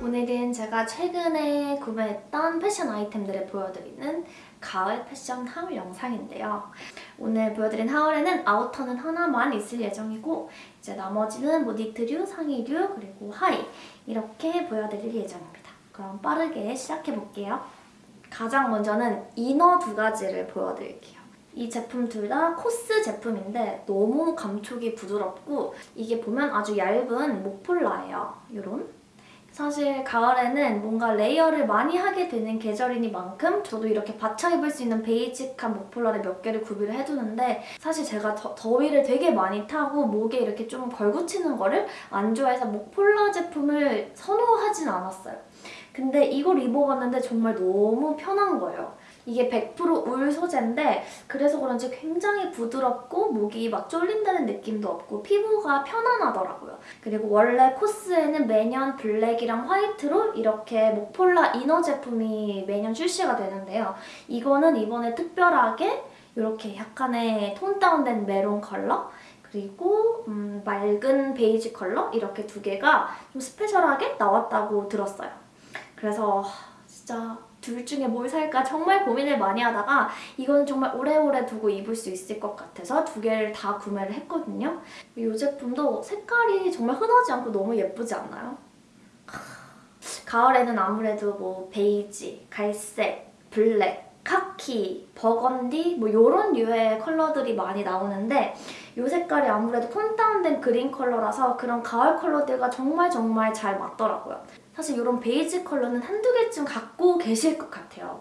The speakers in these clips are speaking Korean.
오늘은 제가 최근에 구매했던 패션 아이템들을 보여드리는 가을 패션 하울 영상인데요. 오늘 보여드린 하울에는 아우터는 하나만 있을 예정이고 이제 나머지는 뭐 니트류, 상의류, 그리고 하의 이렇게 보여드릴 예정입니다. 그럼 빠르게 시작해볼게요. 가장 먼저는 이너 두 가지를 보여드릴게요. 이 제품 둘 다 코스 제품인데 너무 감촉이 부드럽고 이게 보면 아주 얇은 목폴라예요. 이런 사실 가을에는 뭔가 layer를 많이 하게 되는 계절이니만큼 저도 이렇게 받쳐 입을 수 있는 basic한 목폴라를 몇 개를 구비를 해두는데 사실 제가 더, 더위를 되게 많이 타고 목에 이렇게 좀 걸 붙이는 거를 안 좋아해서 목폴라 제품을 선호하진 않았어요. 근데 이걸 입어봤는데 정말 너무 편한 거예요. 이게 100%울 소재인데 그래서 그런지 굉장히 부드럽고 목이 막 쫄린다는 느낌도 없고 피부가 편안하더라고요. 그리고 원래 코스에는 매년 블랙이랑 화이트로 이렇게 목폴라 inner 제품이 매년 출시가 되는데요. 이거는 이번에 특별하게 이렇게 약간의 tone down된 메론 컬러 그리고 음, 맑은 베이지 컬러 이렇게 두 개가 좀 special하게 나왔다고 들었어요. 그래서 진짜 둘 중에 뭘 살까 정말 고민을 많이 하다가 이건 정말 오래오래 두고 입을 수 있을 것 같아서 두 개를 다 구매를 했거든요. 이 제품도 색깔이 정말 흔하지 않고 너무 예쁘지 않나요? 가을에는 아무래도 뭐 베이지, 갈색, 블랙, 카키, 버건디 뭐 이런 류의 컬러들이 많이 나오는데 이 색깔이 아무래도 tone down된 그린 컬러라서 그런 가을 컬러들과 정말 정말 잘 맞더라고요. 사실 이런 베이지 컬러는 한두 개쯤 갖고 계실 것 같아요.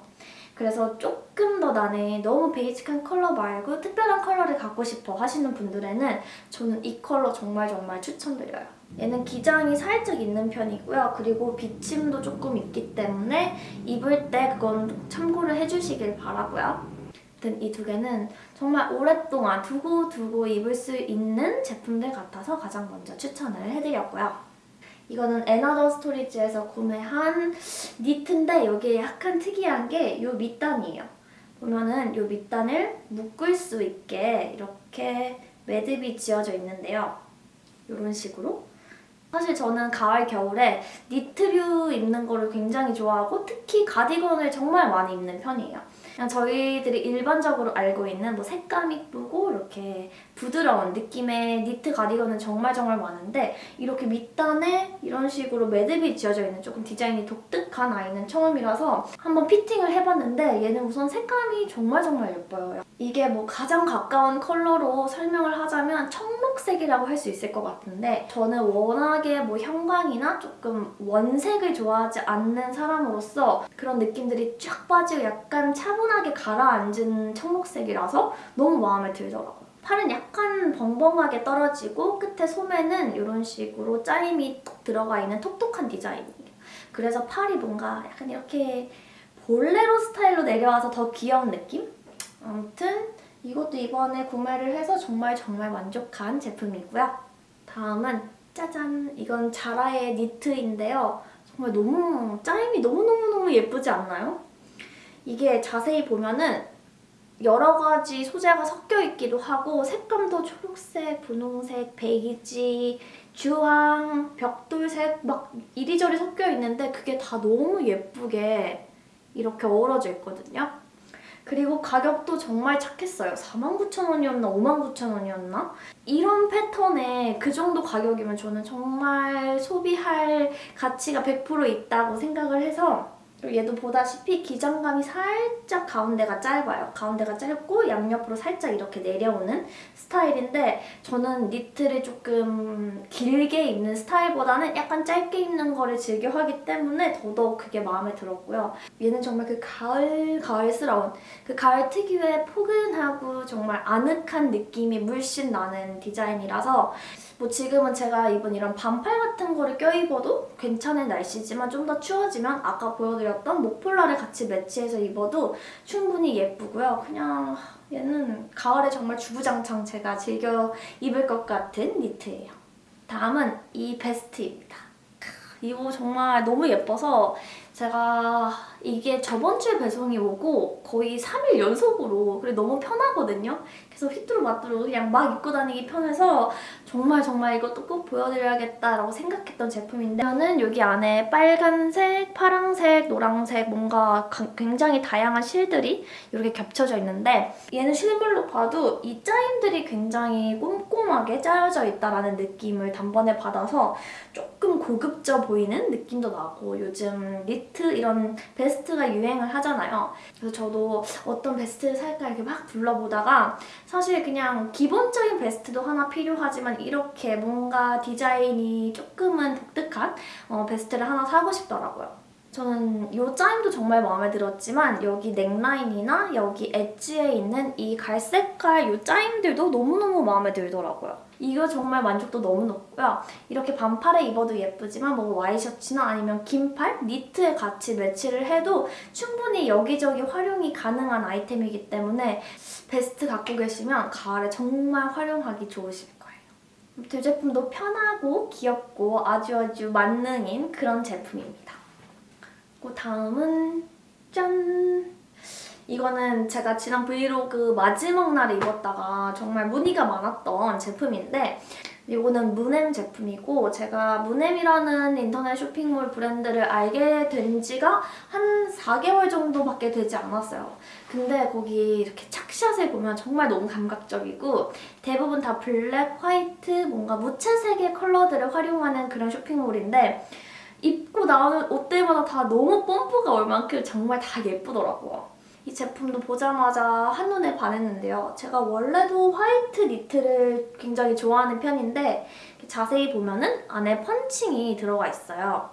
그래서 조금 더 나는 너무 basic한 컬러 말고 특별한 컬러를 갖고 싶어 하시는 분들에는 저는 이 컬러 정말 정말 추천드려요. 얘는 기장이 살짝 있는 편이고요. 그리고 비침도 조금 있기 때문에 입을 때 그건 참고를 해주시길 바라고요. 아무튼 이 두 개는 정말 오랫동안 두고 두고 입을 수 있는 제품들 같아서 가장 먼저 추천을 해드렸고요. 이거는 앤아더스토리즈에서 구매한 니트인데 여기에 약간 특이한 게 이 밑단이에요. 보면은 이 밑단을 묶을 수 있게 이렇게 매듭이 지어져 있는데요. 이런 식으로 사실 저는 가을, 겨울에 니트류 입는 거를 굉장히 좋아하고 특히 가디건을 정말 많이 입는 편이에요. 그냥 저희들이 일반적으로 알고 있는 뭐 색감 이쁘고 이렇게 부드러운 느낌의 니트 가디건은 정말 정말 많은데 이렇게 밑단에 이런 식으로 매듭이 지어져 있는 조금 디자인이 독특한 아이는 처음이라서 한번 피팅을 해봤는데 얘는 우선 색감이 정말 정말 예뻐요. 이게 뭐 가장 가까운 컬러로 설명을 하자면 청 록색이라고 할 수 있을 것 같은데 저는 워낙에 뭐 형광이나 조금 원색을 좋아하지 않는 사람으로서 그런 느낌들이 쫙 빠지고 약간 차분하게 가라앉은 청록색이라서 너무 마음에 들더라고요. 팔은 약간 벙벙하게 떨어지고 끝에 소매는 이런 식으로 짜임이 톡 들어가 있는 톡톡한 디자인이에요. 그래서 팔이 뭔가 약간 이렇게 볼레로 스타일로 내려와서 더 귀여운 느낌? 아무튼 이것도 이번에 구매를 해서 정말 정말 만족한 제품이고요. 다음은 짜잔! 이건 자라의 니트인데요. 정말 너무 짜임이 너무너무너무 예쁘지 않나요? 이게 자세히 보면은 여러 가지 소재가 섞여 있기도 하고 색감도 초록색, 분홍색, 베이지, 주황, 벽돌색 막 이리저리 섞여 있는데 그게 다 너무 예쁘게 이렇게 어우러져 있거든요. 그리고 가격도 정말 착했어요. 49,000원이었나 59,000원이었나? 이런 패턴에 그 정도 가격이면 저는 정말 소비할 가치가 100% 있다고 생각을 해서 그리고 얘도 보다시피 기장감이 살짝 가운데가 짧아요. 가운데가 짧고 양옆으로 살짝 이렇게 내려오는 스타일인데 저는 니트를 조금 길게 입는 스타일보다는 약간 짧게 입는 거를 즐겨 하기 때문에 더더욱 그게 마음에 들었고요. 얘는 정말 그 가을, 가을스러운 그 가을 특유의 포근하고 정말 아늑한 느낌이 물씬 나는 디자인이라서 뭐 지금은 제가 입은 이런 반팔 같은 거를 껴입어도 괜찮은 날씨지만 좀 더 추워지면 아까 보여드렸 베스트였던 모폴라를 같이 매치해서 입어도 충분히 예쁘고요. 그냥 얘는 가을에 정말 주구장창 제가 즐겨 입을 것 같은 니트예요. 다음은 이 베스트입니다. 크, 이거 정말 너무 예뻐서 제가 이게 저번 주에 배송이 오고 거의 3일 연속으로 그리고 너무 편하거든요. 그래서 휘뚜루마뚜루 그냥 막 입고 다니기 편해서 정말 정말 이것도 꼭 보여드려야겠다라고 생각했던 제품인데 저는 여기 안에 빨간색, 파랑색, 노랑색 뭔가 가- 굉장히 다양한 실들이 이렇게 겹쳐져 있는데 얘는 실물로 봐도 이 짜임들이 굉장히 꼼꼼하게 짜여져 있다라는 느낌을 단번에 받아서 조금 고급져 보이는 느낌도 나고 요즘 니트 이런 베스트가 유행을 하잖아요. 그래서 저도 어떤 베스트를 살까 이렇게 막 둘러보다가 사실 그냥 기본적인 베스트도 하나 필요하지만 이렇게 뭔가 디자인이 조금은 독특한 어, 베스트를 하나 사고 싶더라고요. 저는 이 짜임도 정말 마음에 들었지만 여기 넥라인이나 여기 엣지에 있는 이 갈색깔 이 짜임들도 너무너무 마음에 들더라고요. 이거 정말 만족도 너무 높고요. 이렇게 반팔에 입어도 예쁘지만 뭐 와이셔츠나 아니면 긴팔, 니트에 같이 매치를 해도 충분히 여기저기 활용이 가능한 아이템이기 때문에 베스트 갖고 계시면 가을에 정말 활용하기 좋으실 거예요. 이 제품도 편하고 귀엽고 아주 아주 만능인 그런 제품입니다. 그 다음은 짠! 이거는 제가 지난 브이로그 마지막 날에 입었다가 정말 문의가 많았던 제품인데 이거는 무넴 제품이고 제가 무넴이라는 인터넷 쇼핑몰 브랜드를 알게 된 지가 한 4개월 정도밖에 되지 않았어요. 근데 거기 이렇게 착샷을 보면 정말 너무 감각적이고 대부분 다 블랙, 화이트, 뭔가 무채색의 컬러들을 활용하는 그런 쇼핑몰인데 입고 나오는 옷들마다 다 너무 뽐뿌가 올 만큼 정말 다 예쁘더라고요. 이 제품도 보자마자 한눈에 반했는데요. 제가 원래도 화이트 니트를 굉장히 좋아하는 편인데 자세히 보면은 안에 펀칭이 들어가 있어요.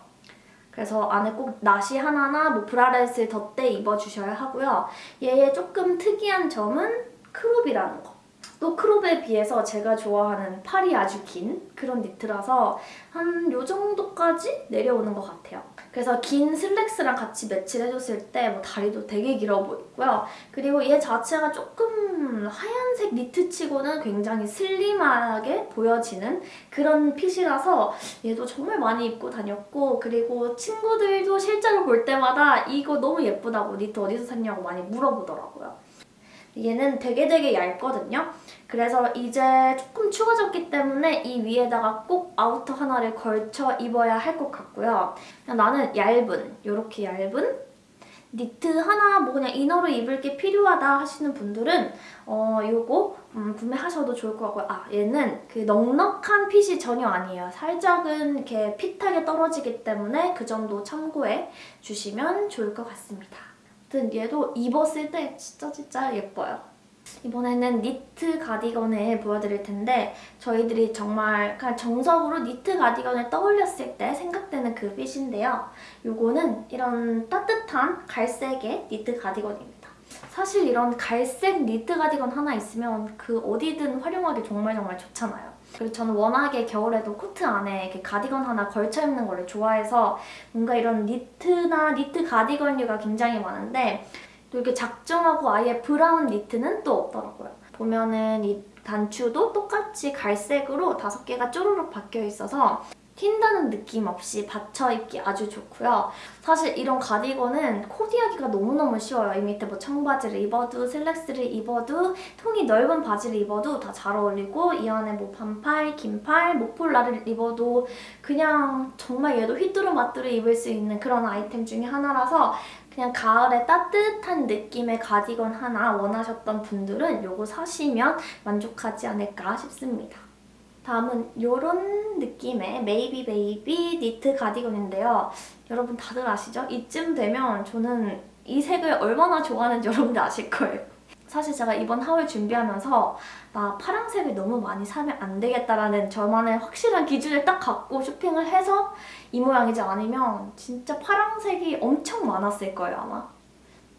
그래서 안에 꼭 나시 하나나 뭐 bralette을 덧대 입어주셔야 하고요. 얘의 조금 특이한 점은 crop이라는 거. 또 crop에 비해서 제가 좋아하는 팔이 아주 긴 그런 니트라서 한 요 정도까지 내려오는 것 같아요. 그래서 긴 슬랙스랑 같이 매치를 해줬을 때 뭐 다리도 되게 길어 보이고요. 그리고 얘 자체가 조금 하얀색 니트치고는 굉장히 슬림하게 보여지는 그런 핏이라서 얘도 정말 많이 입고 다녔고 그리고 친구들도 실제로 볼 때마다 이거 너무 예쁘다고 니트 어디서 샀냐고 많이 물어보더라고요. 얘는 되게 되게 얇거든요. 그래서 이제 조금 추워졌기 때문에 이 위에다가 꼭 outer 하나를 걸쳐 입어야 할 것 같고요. 나는 얇은, 이렇게 얇은 니트 하나 뭐 그냥 inner로 입을 게 필요하다 하시는 분들은 어 요거 음, 구매하셔도 좋을 것 같고요. 아 얘는 그 넉넉한 핏이 전혀 아니에요. 살짝은 이렇게 fit하게 떨어지기 때문에 그 점도 참고해 주시면 좋을 것 같습니다. 아무튼 얘도 입었을 때 진짜 진짜 예뻐요. 이번에는 니트 가디건을 보여드릴 텐데 저희들이 정말 그냥 정석으로 니트 가디건을 떠올렸을 때 생각되는 그 핏인데요. 요거는 이런 따뜻한 갈색의 니트 가디건입니다. 사실 이런 갈색 니트 가디건 하나 있으면 그 어디든 활용하기 정말 정말 좋잖아요. 그리고 저는 워낙에 겨울에도 코트 안에 이렇게 가디건 하나 걸쳐 입는 거를 좋아해서 뭔가 이런 니트나 니트 가디건류가 굉장히 많은데 또 이렇게 작정하고 아예 브라운 니트는 또 없더라고요. 보면은 이 단추도 똑같이 갈색으로 다섯 개가 쪼르륵 박혀 있어서 튄다는 느낌 없이 받쳐 입기 아주 좋고요. 사실 이런 가디건은 코디하기가 너무너무 쉬워요. 이 밑에 뭐 청바지를 입어도 슬랙스를 입어도 통이 넓은 바지를 입어도 다 잘 어울리고 이 안에 뭐 반팔, 긴팔, 모폴라를 입어도 그냥 정말 얘도 휘뚜루마뚜루 입을 수 있는 그런 아이템 중에 하나라서 그냥 가을에 따뜻한 느낌의 가디건 하나 원하셨던 분들은 이거 사시면 만족하지 않을까 싶습니다. 다음은 이런 느낌의 메이비 베이비 니트 가디건인데요. 여러분 다들 아시죠? 이쯤 되면 저는 이 색을 얼마나 좋아하는지 여러분들 아실 거예요. 사실 제가 이번 haul 준비하면서 나 파란색을 너무 많이 사면 안 되겠다라는 저만의 확실한 기준을 딱 갖고 쇼핑을 해서 이 모양이지 않으면 진짜 파란색이 엄청 많았을 거예요 아마.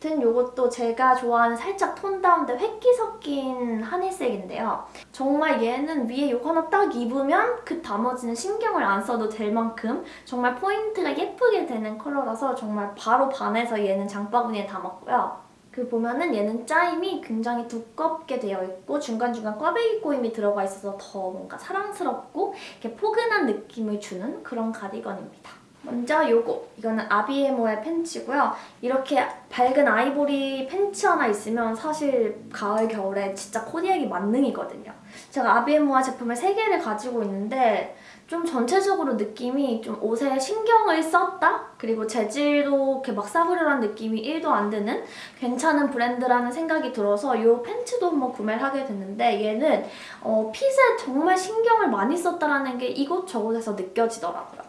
아무튼 이것도 제가 좋아하는 살짝 tone down된 회끼 섞인 하늘색인데요. 정말 얘는 위에 이거 하나 딱 입으면 그 나머지는 신경을 안 써도 될 만큼 정말 포인트가 예쁘게 되는 컬러라서 정말 바로 반해서 얘는 장바구니에 담았고요. 그 보면은 얘는 짜임이 굉장히 두껍게 되어 있고 중간중간 꽈배기 꼬임이 들어가 있어서 더 뭔가 사랑스럽고 이렇게 포근한 느낌을 주는 그런 가디건입니다. 먼저 요거 이거는 아비에모의 팬츠고요. 이렇게 밝은 아이보리 팬츠 하나 있으면 사실 가을 겨울에 진짜 코디하기 만능이거든요. 제가 아비에모아 제품을 3개를 가지고 있는데 좀 전체적으로 느낌이 좀 옷에 신경을 썼다? 그리고 재질도 이렇게 막 싸구려한 느낌이 1도 안 드는 괜찮은 브랜드라는 생각이 들어서 이 팬츠도 한번 구매를 하게 됐는데 얘는 어, 핏에 정말 신경을 많이 썼다라는 게 이곳저곳에서 느껴지더라고요.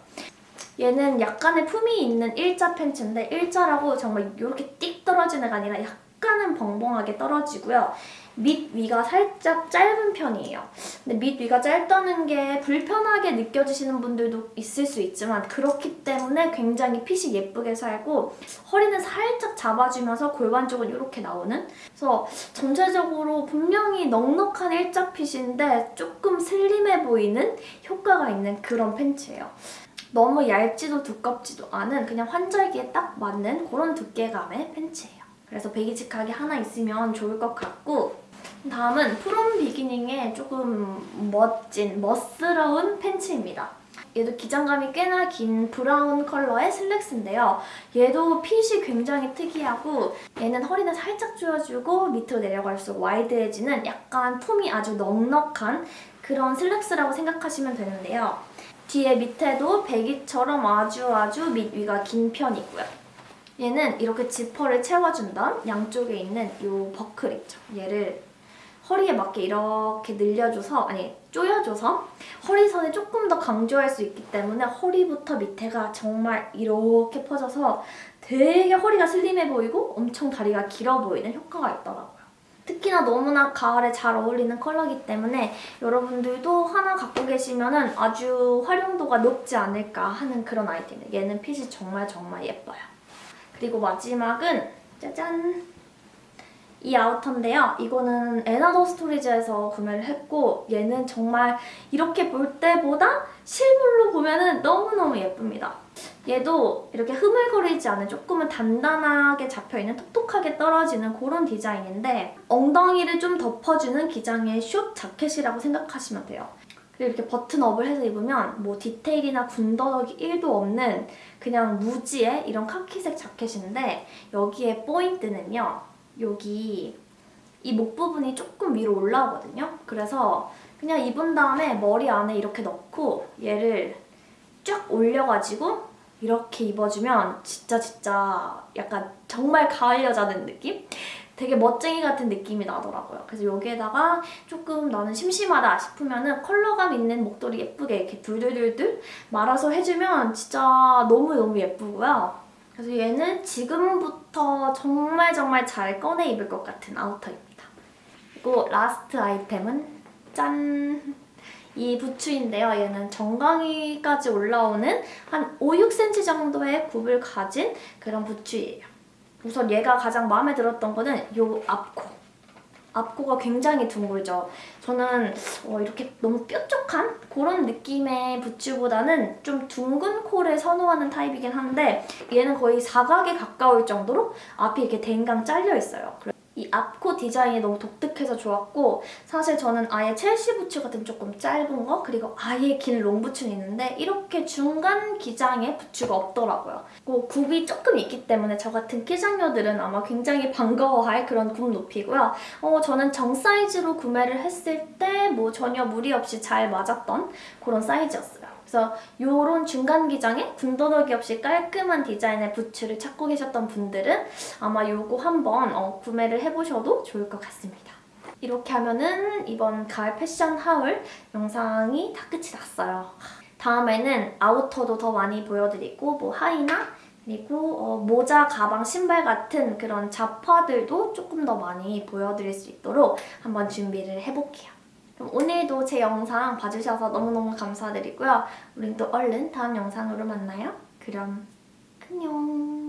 얘는 약간의 품이 있는 일자 팬츠인데 일자라고 정말 이렇게 띡 떨어지는 게 아니라 약간은 벙벙하게 떨어지고요. 밑 위가 살짝 짧은 편이에요. 근데 밑 위가 짧다는 게 불편하게 느껴지시는 분들도 있을 수 있지만 그렇기 때문에 굉장히 핏이 예쁘게 살고 허리는 살짝 잡아주면서 골반 쪽은 이렇게 나오는 그래서 전체적으로 분명히 넉넉한 일자 fit인데 조금 슬림해 보이는 효과가 있는 그런 팬츠예요. 너무 얇지도 두껍지도 않은 그냥 환절기에 딱 맞는 그런 두께감의 팬츠예요. 그래서 basic하게 하나 있으면 좋을 것 같고 다음은 프롬 비기닝의 조금 멋진, 멋스러운 팬츠입니다. 얘도 기장감이 꽤나 긴 브라운 컬러의 슬랙스인데요. 얘도 핏이 굉장히 특이하고 얘는 허리는 살짝 조여주고 밑으로 내려갈수록 와이드해지는 약간 품이 아주 넉넉한 그런 슬랙스라고 생각하시면 되는데요. 뒤에 밑에도 배기처럼 아주 아주 밑위가 긴 편이고요. 얘는 이렇게 지퍼를 채워준 다음 양쪽에 있는 이 버클 있죠. 얘를 허리에 맞게 이렇게 늘려줘서 아니 조여줘서 허리선을 조금 더 강조할 수 있기 때문에 허리부터 밑에가 정말 이렇게 퍼져서 되게 허리가 슬림해 보이고 엄청 다리가 길어 보이는 효과가 있더라고요. 특히나 너무나 가을에 잘 어울리는 컬러이기 때문에 여러분들도 하나 갖고 계시면 아주 활용도가 높지 않을까 하는 그런 아이템이에요. 얘는 핏이 정말 정말 예뻐요. 그리고 마지막은 짜잔! 이 outer인데요. 이거는 앤아더스토리즈에서 구매를 했고 얘는 정말 이렇게 볼 때보다 실물로 보면 너무너무 예쁩니다. 얘도 이렇게 흐물거리지 않은 조금은 단단하게 잡혀있는 톡톡하게 떨어지는 그런 디자인인데 엉덩이를 좀 덮어주는 기장의 숏 자켓이라고 생각하시면 돼요. 그리고 이렇게 버튼업을 해서 입으면 뭐 디테일이나 군더더기 1도 없는 그냥 무지의 이런 카키색 자켓인데 여기에 포인트는요. 여기 이 목 부분이 조금 위로 올라오거든요. 그래서 그냥 입은 다음에 머리 안에 이렇게 넣고 얘를 쫙 올려가지고 이렇게 입어주면 진짜 진짜 약간 정말 가을 여자는 느낌? 되게 멋쟁이 같은 느낌이 나더라고요. 그래서 여기에다가 조금 나는 심심하다 싶으면 은 컬러감 있는 목도리 예쁘게 이렇게 둘둘둘둘 말아서 해주면 진짜 너무너무 예쁘고요. 그래서 얘는 지금부터 정말 정말 잘 꺼내 입을 것 같은 outer입니다. 그리고 last 아이템은 짠! 이 부츠인데요. 얘는 정강이까지 올라오는 한 5, 6cm 정도의 굽을 가진 그런 부츠예요. 우선 얘가 가장 마음에 들었던 거는 이 앞코. 앞코가 굉장히 둥글죠. 저는 어, 이렇게 너무 뾰족한 그런 느낌의 부츠보다는 좀 둥근 코를 선호하는 타입이긴 한데 얘는 거의 사각에 가까울 정도로 앞이 이렇게 댕강 잘려 있어요. 이 앞코 디자인이 너무 독특해서 좋았고 사실 저는 아예 첼시 부츠 같은 조금 짧은 거 그리고 아예 긴 롱 부츠는 있는데 이렇게 중간 기장의 부츠가 없더라고요. 그리고 굽이 조금 있기 때문에 저 같은 키장녀들은 아마 굉장히 반가워할 그런 굽 높이고요. 어, 저는 정 사이즈로 구매를 했을 때 뭐 전혀 무리 없이 잘 맞았던 그런 사이즈였어요. 그래서 이런 중간 기장에 군더더기 없이 깔끔한 디자인의 부츠를 찾고 계셨던 분들은 아마 이거 한번 어, 구매를 해보셔도 좋을 것 같습니다. 이렇게 하면은 이번 가을 패션 하울 영상이 다 끝이 났어요. 다음에는 아우터도 더 많이 보여드리고 뭐 하의나 그리고 어, 모자, 가방, 신발 같은 그런 잡화들도 조금 더 많이 보여드릴 수 있도록 한번 준비를 해볼게요. 그럼 오늘도 제 영상 봐주셔서 너무너무 감사드리고요. 우린 또 얼른 다음 영상으로 만나요. 그럼 안녕.